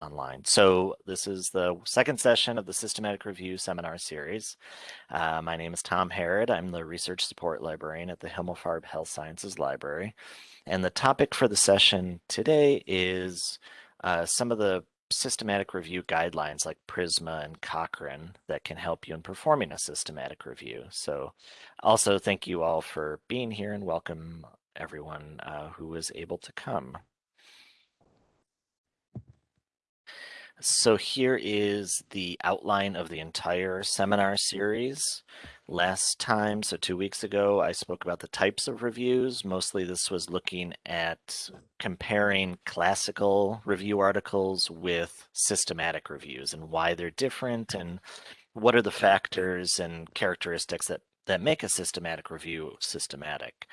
online. So this is the second session of the Systematic Review seminar series. Uh, my name is Tom Harrod. I'm the Research Support Librarian at the Himmelfarb Health Sciences Library. And the topic for the session today is uh, some of the systematic review guidelines like PRISMA and Cochrane that can help you in performing a systematic review. So also thank you all for being here and welcome everyone uh, who was able to come. So here is the outline of the entire seminar series. Last time, so two weeks ago, I spoke about the types of reviews. Mostly this was looking at comparing classical review articles with systematic reviews and why they're different and what are the factors and characteristics that, that make a systematic review systematic.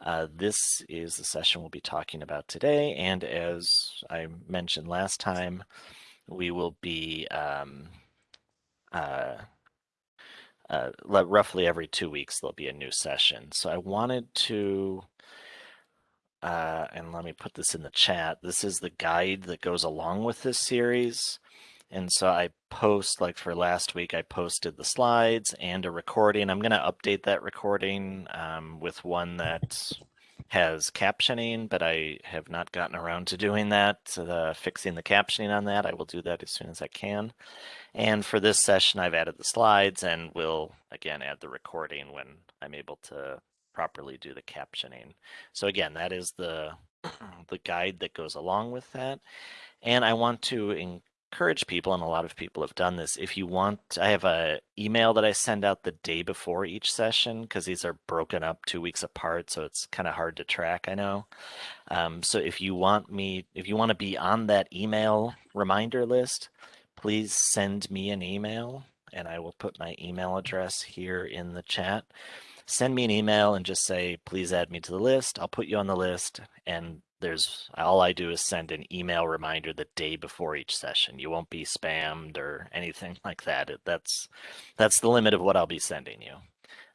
Uh, this is the session we'll be talking about today. And as I mentioned last time, we will be um, uh, uh, roughly every two weeks there'll be a new session. So I wanted to, uh, and let me put this in the chat. This is the guide that goes along with this series. And so I post, like for last week, I posted the slides and a recording. I'm going to update that recording um, with one that has captioning, but I have not gotten around to doing that, uh, fixing the captioning on that. I will do that as soon as I can. And for this session, I've added the slides and will, again, add the recording when I'm able to properly do the captioning. So again, that is the, the guide that goes along with that. And I want to encourage people, and a lot of people have done this, if you want, I have a email that I send out the day before each session because these are broken up two weeks apart, so it's kind of hard to track, I know. Um, so if you want me, if you want to be on that email reminder list, please send me an email and I will put my email address here in the chat. Send me an email and just say, please add me to the list. I'll put you on the list and there's all I do is send an email reminder the day before each session. You won't be spammed or anything like that. It, that's that's the limit of what I'll be sending you.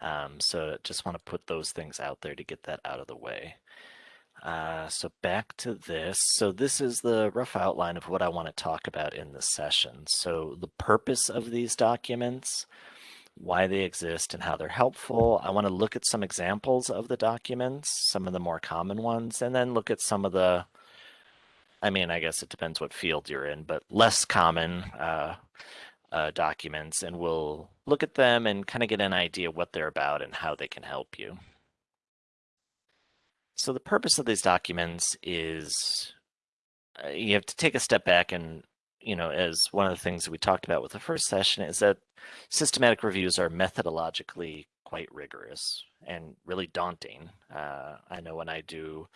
Um, so just want to put those things out there to get that out of the way. Uh, so back to this. So this is the rough outline of what I want to talk about in this session. So the purpose of these documents why they exist and how they're helpful. I want to look at some examples of the documents, some of the more common ones, and then look at some of the, I mean, I guess it depends what field you're in, but less common uh, uh, documents, and we'll look at them and kind of get an idea what they're about and how they can help you. So the purpose of these documents is uh, you have to take a step back and you know, as one of the things we talked about with the first session is that systematic reviews are methodologically quite rigorous and really daunting. Uh, I know when I do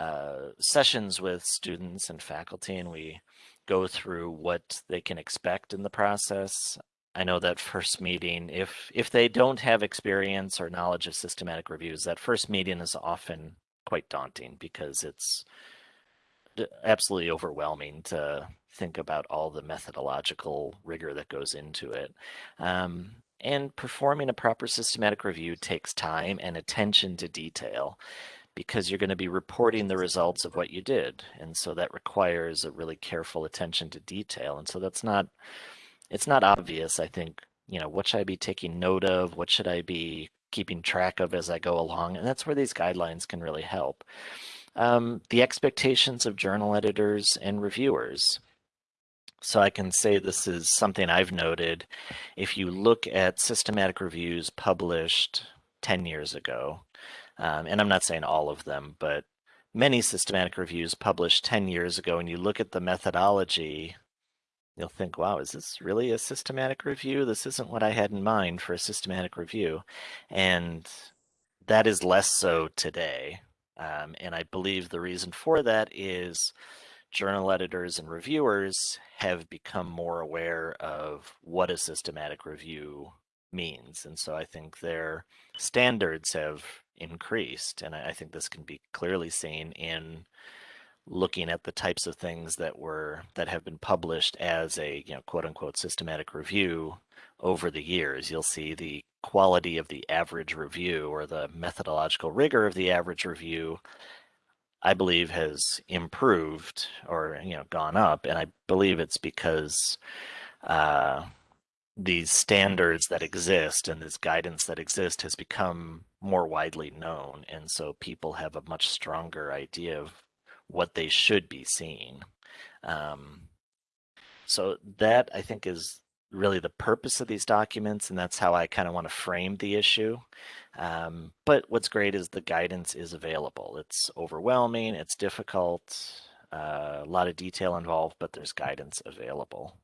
uh, sessions with students and faculty and we go through what they can expect in the process, I know that first meeting, if if they don't have experience or knowledge of systematic reviews, that first meeting is often quite daunting because it's absolutely overwhelming to think about all the methodological rigor that goes into it. Um, and performing a proper systematic review takes time and attention to detail because you're going to be reporting the results of what you did. And so that requires a really careful attention to detail. And so that's not, it's not obvious, I think, you know, what should I be taking note of? What should I be keeping track of as I go along? And that's where these guidelines can really help. Um, the expectations of journal editors and reviewers. So I can say this is something I've noted. If you look at systematic reviews published 10 years ago, um, and I'm not saying all of them, but many systematic reviews published 10 years ago, and you look at the methodology, you'll think, wow, is this really a systematic review? This isn't what I had in mind for a systematic review. And that is less so today. Um, and I believe the reason for that is journal editors and reviewers have become more aware of what a systematic review means. And so I think their standards have increased. And I think this can be clearly seen in looking at the types of things that were that have been published as a you know quote unquote systematic review over the years. You'll see the quality of the average review or the methodological rigor of the average review I believe has improved or you know gone up, and I believe it's because uh, these standards that exist and this guidance that exists has become more widely known, and so people have a much stronger idea of what they should be seeing. Um, so that I think is really the purpose of these documents, and that's how I kind of want to frame the issue. Um, but what's great is the guidance is available. It's overwhelming, it's difficult, uh, a lot of detail involved, but there's guidance available.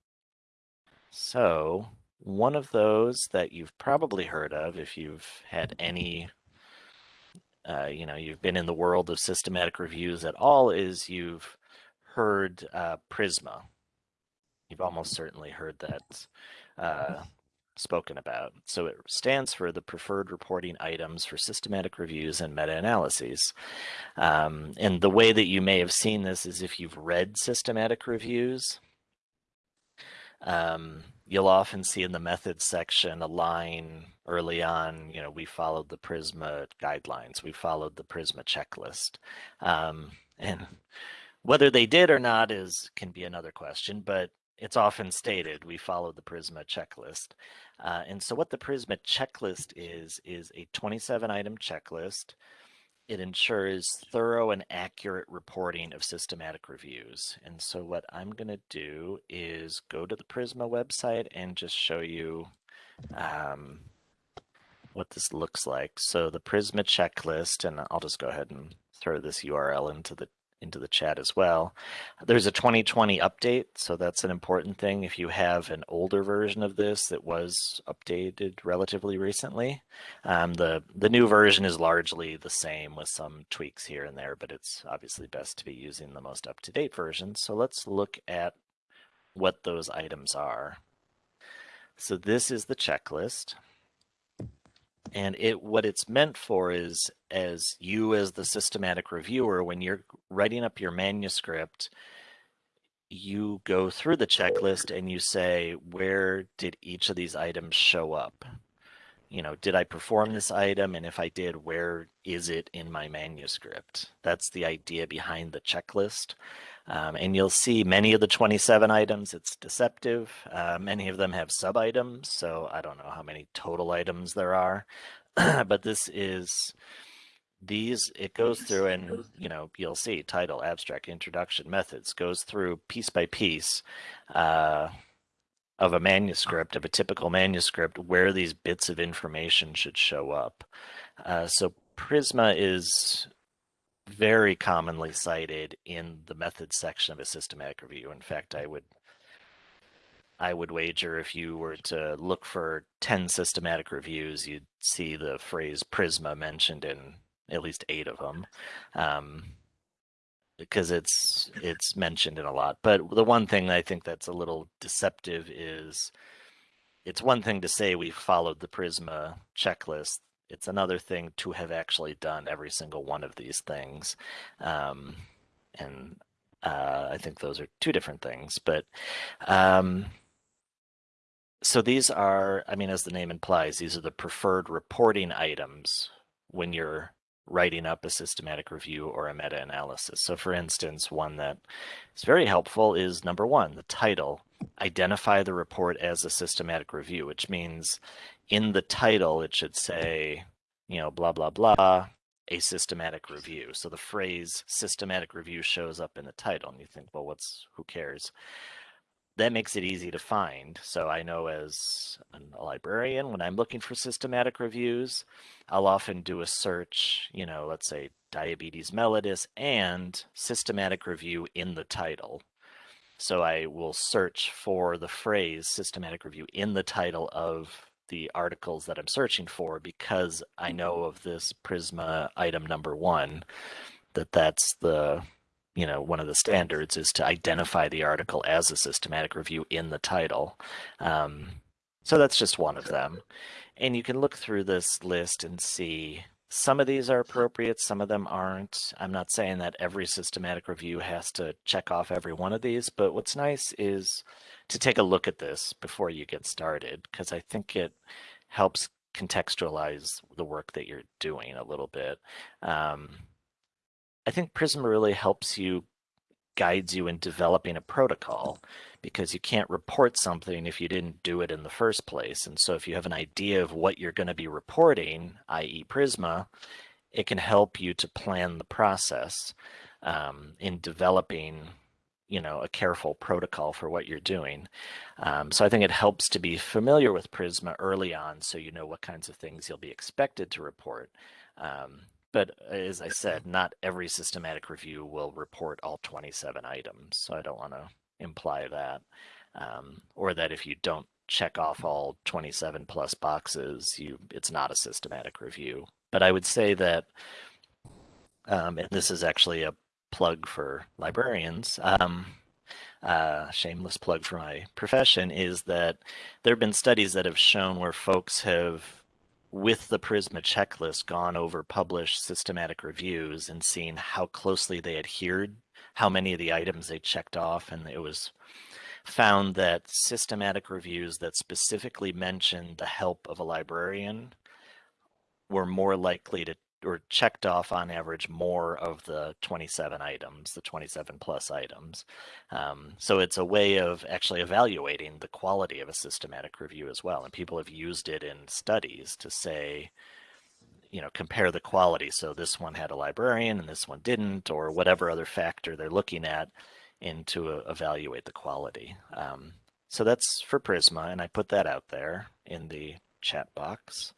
So one of those that you've probably heard of if you've had any uh, you know, you've been in the world of systematic reviews at all is you've heard uh, Prisma. You've almost certainly heard that uh, spoken about. So it stands for the preferred reporting items for systematic reviews and meta-analyses. Um, and the way that you may have seen this is if you've read systematic reviews, um, you'll often see in the methods section a line early on, you know, we followed the Prisma guidelines, we followed the Prisma checklist. Um, and whether they did or not is can be another question, but it's often stated we follow the Prisma checklist. Uh, and so what the Prisma checklist is, is a 27 item checklist it ensures thorough and accurate reporting of systematic reviews. And so what I'm going to do is go to the Prisma website and just show you um, what this looks like. So the Prisma checklist, and I'll just go ahead and throw this URL into the into the chat as well. There's a 2020 update, so that's an important thing. If you have an older version of this that was updated relatively recently, um, the, the new version is largely the same with some tweaks here and there, but it's obviously best to be using the most up-to-date version. So let's look at what those items are. So this is the checklist. And it what it's meant for is as you as the systematic reviewer, when you're writing up your manuscript, you go through the checklist and you say, where did each of these items show up? You know, did I perform this item? And if I did, where is it in my manuscript? That's the idea behind the checklist. Um, and you'll see many of the 27 items, it's deceptive. Uh, many of them have sub items. So I don't know how many total items there are, but this is these, it goes through and, you know, you'll see title, abstract, introduction, methods, goes through piece by piece uh, of a manuscript, of a typical manuscript, where these bits of information should show up. Uh, so Prisma is very commonly cited in the methods section of a systematic review. In fact, I would I would wager if you were to look for 10 systematic reviews, you'd see the phrase Prisma mentioned in at least eight of them. Um, because it's it's mentioned in a lot. But the one thing I think that's a little deceptive is it's one thing to say we followed the Prisma checklist it's another thing to have actually done every single one of these things. Um, and uh, I think those are two different things. But um, so these are, I mean, as the name implies, these are the preferred reporting items when you're writing up a systematic review or a meta-analysis. So for instance, one that is very helpful is number one, the title, identify the report as a systematic review, which means in the title, it should say, you know, blah, blah, blah, a systematic review. So the phrase systematic review shows up in the title and you think, well, what's, who cares? That makes it easy to find. So I know as a librarian, when I'm looking for systematic reviews, I'll often do a search, you know, let's say diabetes mellitus and systematic review in the title. So I will search for the phrase systematic review in the title of the articles that I'm searching for because I mm-hmm. know of this Prisma item number one, that that's the you know, one of the standards is to identify the article as a systematic review in the title. Um, so that's just one of them. And you can look through this list and see some of these are appropriate, some of them aren't. I'm not saying that every systematic review has to check off every one of these, but what's nice is to take a look at this before you get started, because I think it helps contextualize the work that you're doing a little bit. Um, I think Prisma really helps you, guides you in developing a protocol because you can't report something if you didn't do it in the first place. And so if you have an idea of what you're going to be reporting, i.e. Prisma, it can help you to plan the process um, in developing you know a careful protocol for what you're doing um, so i think it helps to be familiar with prisma early on so you know what kinds of things you'll be expected to report um, but as i said not every systematic review will report all 27 items so i don't want to imply that um, or that if you don't check off all 27 plus boxes you it's not a systematic review. But i would say that um, and this is actually a plug for librarians, um, uh, shameless plug for my profession, is that there have been studies that have shown where folks have, with the Prisma checklist, gone over published systematic reviews and seen how closely they adhered, how many of the items they checked off, and it was found that systematic reviews that specifically mentioned the help of a librarian were more likely to or checked off on average more of the 27 items, the 27 plus items. Um, so it's a way of actually evaluating the quality of a systematic review as well. And people have used it in studies to say, you know, compare the quality. So this one had a librarian and this one didn't, or whatever other factor they're looking at and to evaluate the quality. Um, so that's for Prisma, and I put that out there in the chat box.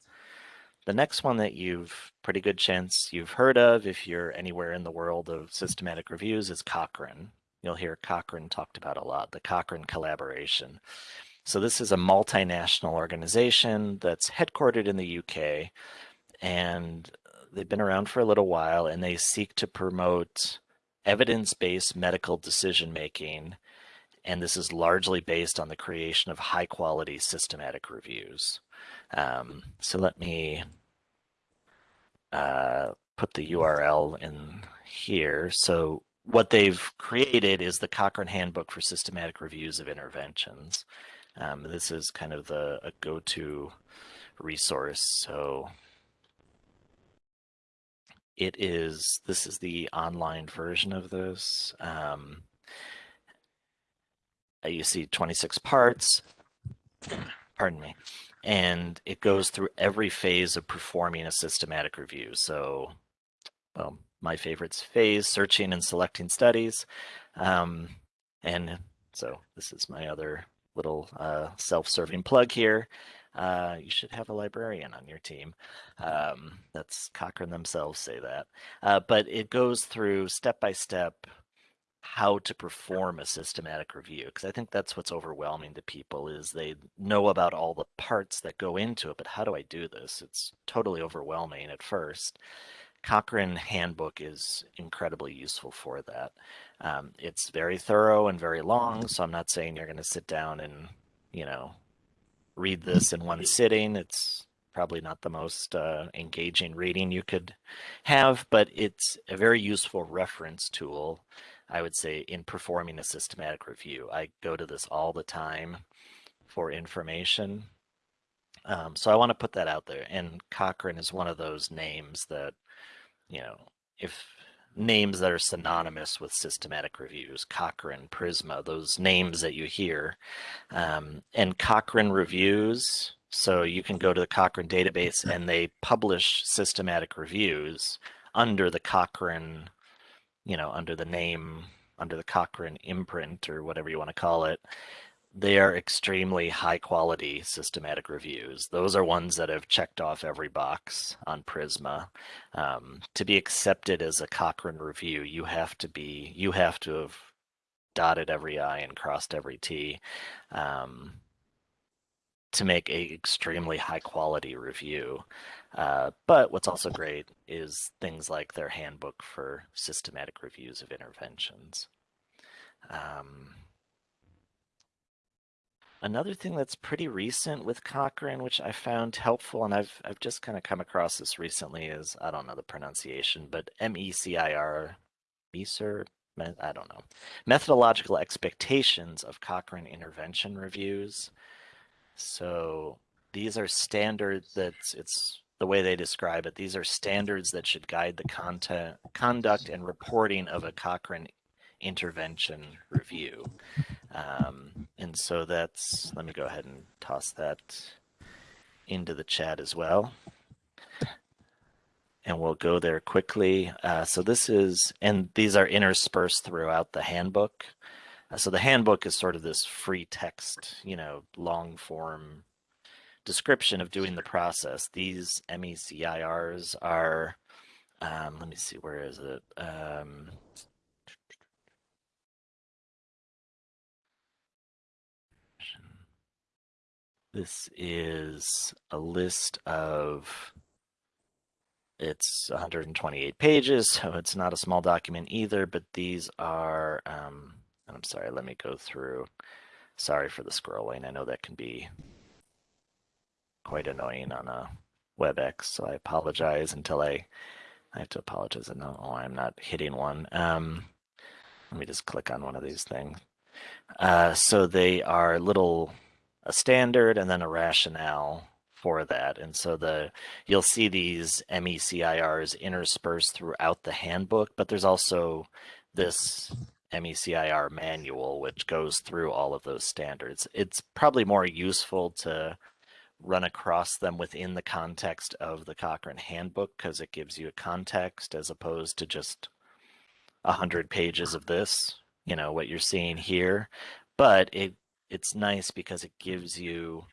The next one that you've pretty good chance you've heard of if you're anywhere in the world of systematic reviews is Cochrane. You'll hear Cochrane talked about a lot, the Cochrane collaboration. So this is a multinational organization that's headquartered in the UK and they've been around for a little while and they seek to promote evidence-based medical decision making and this is largely based on the creation of high quality systematic reviews. Um, so let me uh, put the URL in here. So what they've created is the Cochrane Handbook for Systematic Reviews of Interventions. Um, this is kind of the a go-to resource. So it is, this is the online version of this. Um, you see 26 parts, pardon me, and it goes through every phase of performing a systematic review. So, well, my favorite's phase, searching and selecting studies. Um, and so this is my other little uh, self-serving plug here. Uh, you should have a librarian on your team. Um, that's Cochrane themselves say that. Uh, but it goes through step-by-step step how to perform a systematic review because I think that's what's overwhelming to people is they know about all the parts that go into it, but how do I do this? It's totally overwhelming at first. Cochrane Handbook is incredibly useful for that. Um, it's very thorough and very long, so I'm not saying you're going to sit down and, you know, read this in one sitting. It's probably not the most uh, engaging reading you could have, but it's a very useful reference tool I would say in performing a systematic review. I go to this all the time for information. Um, so I want to put that out there. And Cochrane is one of those names that, you know, if names that are synonymous with systematic reviews, Cochrane, Prisma, those names that you hear. Um, and Cochrane reviews, so you can go to the Cochrane database and they publish systematic reviews under the Cochrane you know, under the name, under the Cochrane imprint or whatever you want to call it, they are extremely high quality systematic reviews. Those are ones that have checked off every box on Prisma. Um, to be accepted as a Cochrane review, you have to be, you have to have dotted every I and crossed every T. Um, to make a extremely high quality review. Uh, but what's also great is things like their handbook for systematic reviews of interventions. Um, another thing that's pretty recent with Cochrane, which I found helpful, and I've I've just kind of come across this recently, is I don't know the pronunciation, but M-E-C-I-R, MECIR, I don't know, methodological expectations of Cochrane intervention reviews. So these are standards that it's the way they describe it, these are standards that should guide the content, conduct and reporting of a Cochrane intervention review. Um, and so that's, let me go ahead and toss that into the chat as well. And we'll go there quickly. Uh, so this is, and these are interspersed throughout the handbook. Uh, so the handbook is sort of this free text, you know, long form description of doing the process. These MECIRs are, um, let me see, where is it? Um, this is a list of, it's 128 pages, so it's not a small document either, but these are, um, I'm sorry, let me go through. Sorry for the scrolling. I know that can be quite annoying on a WebEx, so I apologize until I, I have to apologize. No, oh, I'm not hitting one. Um, let me just click on one of these things. Uh, so they are a little, a standard and then a rationale for that. And so the you'll see these MECIRs interspersed throughout the handbook, but there's also this MECIR manual, which goes through all of those standards. It's probably more useful to run across them within the context of the Cochrane handbook because it gives you a context as opposed to just a hundred pages of this, you know, what you're seeing here. But it it's nice because it gives you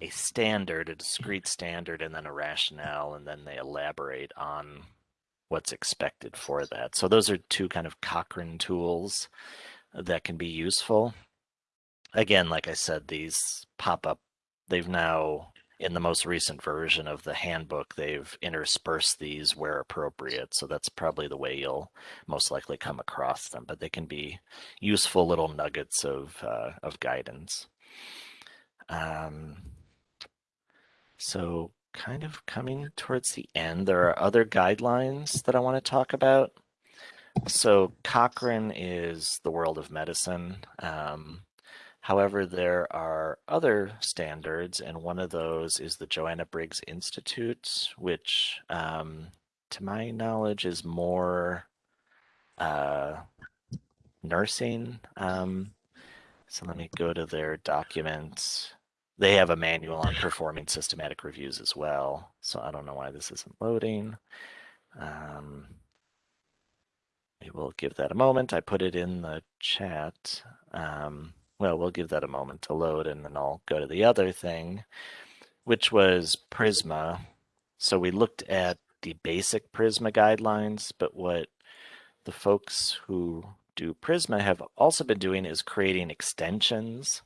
a standard, a discrete standard, and then a rationale, and then they elaborate on what's expected for that. So those are two kind of Cochrane tools that can be useful. Again, like I said, these pop up they've now in the most recent version of the handbook, they've interspersed these where appropriate. So that's probably the way you'll most likely come across them, but they can be useful little nuggets of, uh, of guidance. Um, so kind of coming towards the end, there are other guidelines that I want to talk about. So Cochrane is the world of medicine. Um, However, there are other standards, and one of those is the Joanna Briggs Institute, which, um, to my knowledge, is more uh, nursing. Um, so let me go to their documents. They have a manual on performing systematic reviews as well. So I don't know why this isn't loading. Um, we will give that a moment. I put it in the chat. Um, well, we'll give that a moment to load and then I'll go to the other thing, which was Prisma. So we looked at the basic Prisma guidelines, but what the folks who do Prisma have also been doing is creating extensions.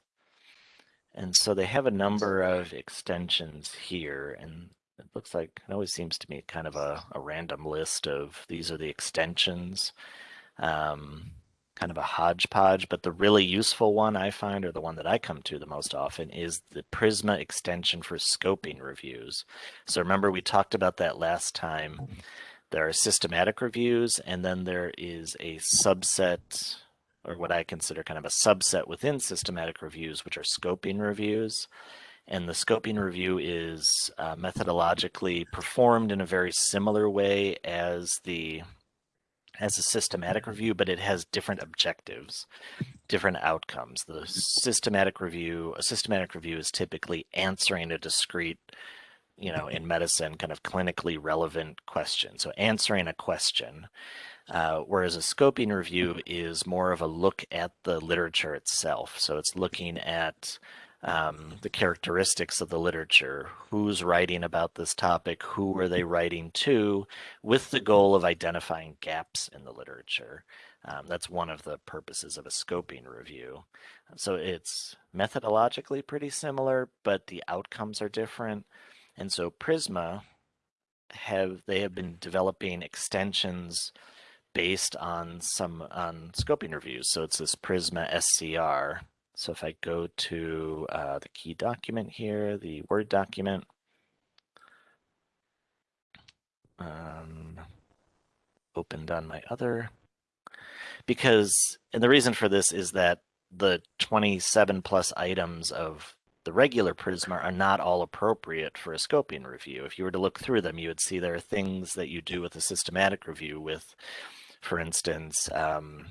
And so they have a number of extensions here and it looks like it always seems to me kind of a, a random list of these are the extensions. Um, kind of a hodgepodge, but the really useful one I find, or the one that I come to the most often, is the Prisma extension for scoping reviews. So remember we talked about that last time. There are systematic reviews, and then there is a subset, or what I consider kind of a subset within systematic reviews, which are scoping reviews. And the scoping review is uh, methodologically performed in a very similar way as the as a systematic review, but it has different objectives, different outcomes. The systematic review, a systematic review is typically answering a discrete, you know, in medicine, kind of clinically relevant question. So answering a question, uh, whereas a scoping review is more of a look at the literature itself. So it's looking at um, the characteristics of the literature, who's writing about this topic, who are they writing to, with the goal of identifying gaps in the literature. Um, that's one of the purposes of a scoping review. So it's methodologically pretty similar, but the outcomes are different. And so Prisma have they have been developing extensions based on some on scoping reviews. So it's this Prisma SCR so if I go to uh, the key document here, the Word document, um, opened on my other, because, and the reason for this is that the 27 plus items of the regular Prisma are not all appropriate for a scoping review. If you were to look through them, you would see there are things that you do with a systematic review with, for instance, um,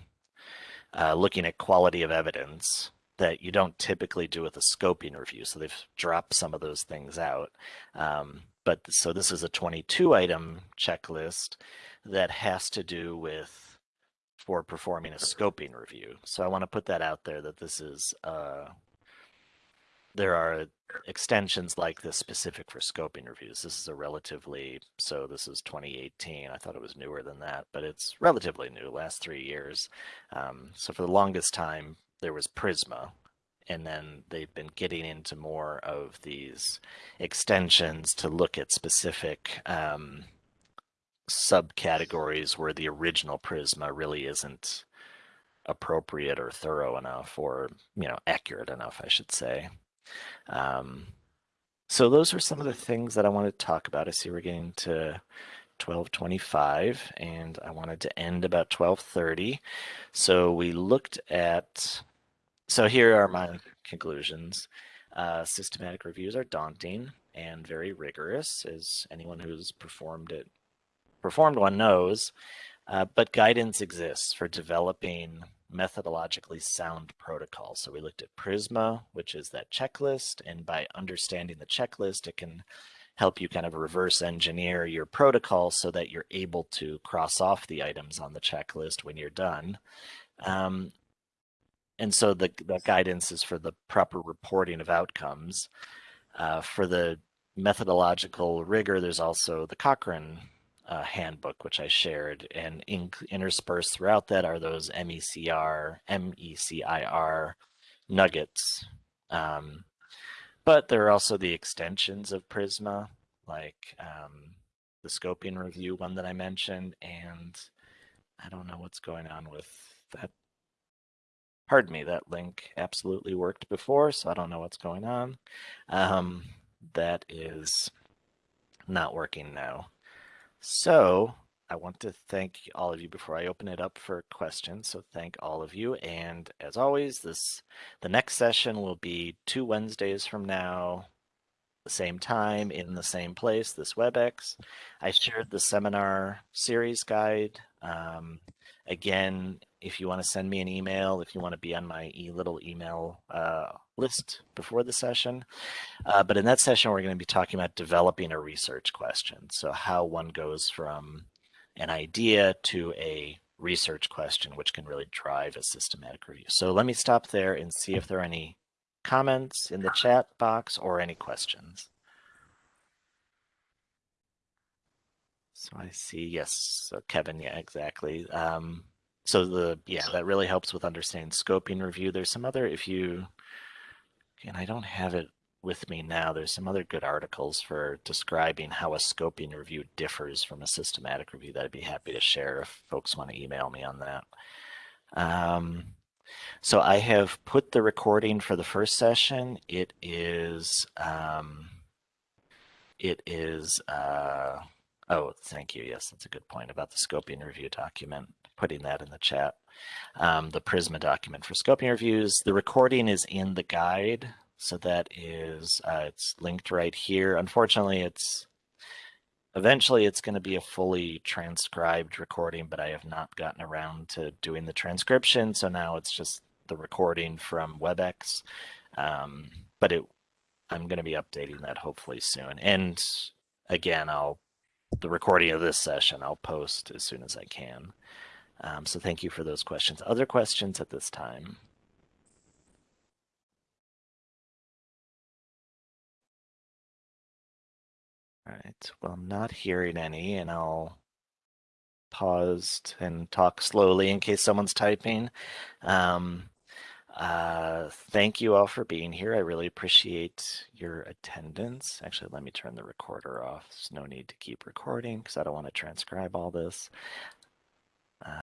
uh, looking at quality of evidence that you don't typically do with a scoping review. So they've dropped some of those things out. Um, but so this is a 22 item checklist that has to do with for performing a scoping review. So I want to put that out there that this is uh, there are extensions like this specific for scoping reviews. This is a relatively, so this is 2018. I thought it was newer than that, but it's relatively new, last three years. Um, so for the longest time, there was Prisma, and then they've been getting into more of these extensions to look at specific um, subcategories where the original Prisma really isn't appropriate or thorough enough or you know accurate enough i should say um, so those are some of the things that I wanted to talk about. I see we're getting to 1225 and I wanted to end about 1230. So we looked at, so here are my conclusions. Uh, systematic reviews are daunting and very rigorous as anyone who's performed it, performed one knows, uh, but guidance exists for developing methodologically sound protocol. So we looked at Prisma, which is that checklist. And by understanding the checklist, it can help you kind of reverse engineer your protocol so that you're able to cross off the items on the checklist when you're done. Um, and so the, the guidance is for the proper reporting of outcomes. Uh, for the methodological rigor, there's also the Cochrane uh, handbook, which I shared, and in, interspersed throughout that are those MECR, MECIR nuggets. Um, but there are also the extensions of Prisma, like um, the scoping review one that I mentioned, and I don't know what's going on with that. Pardon me, that link absolutely worked before, so I don't know what's going on. Um, that is not working now. So I want to thank all of you before I open it up for questions. So thank all of you. And as always, this the next session will be two Wednesdays from now, the same time in the same place, this WebEx. I shared the seminar series guide. Um, again, if you want to send me an email, if you want to be on my e little email uh, list before the session. Uh, but in that session, we're going to be talking about developing a research question. So how one goes from an idea to a research question, which can really drive a systematic review. So let me stop there and see if there are any comments in the chat box or any questions. So I see, yes, so Kevin, yeah, exactly. Um, so the, yeah, that really helps with understanding scoping review. There's some other, if you, and I don't have it with me now, there's some other good articles for describing how a scoping review differs from a systematic review that I'd be happy to share if folks want to email me on that. Um, so I have put the recording for the first session. It is, um, it is, uh, oh, thank you. Yes, that's a good point about the scoping review document, putting that in the chat. Um, the Prisma document for scoping reviews. The recording is in the guide. So that is, uh, it's linked right here. Unfortunately, it's Eventually, it's going to be a fully transcribed recording, but I have not gotten around to doing the transcription. So now it's just the recording from WebEx. Um, but it, I'm going to be updating that hopefully soon. And again, I'll the recording of this session I'll post as soon as I can. Um, so thank you for those questions. Other questions at this time? All right, well, I'm not hearing any, and I'll pause and talk slowly in case someone's typing. Um, uh, thank you all for being here. I really appreciate your attendance. Actually, let me turn the recorder off. There's no need to keep recording because I don't want to transcribe all this.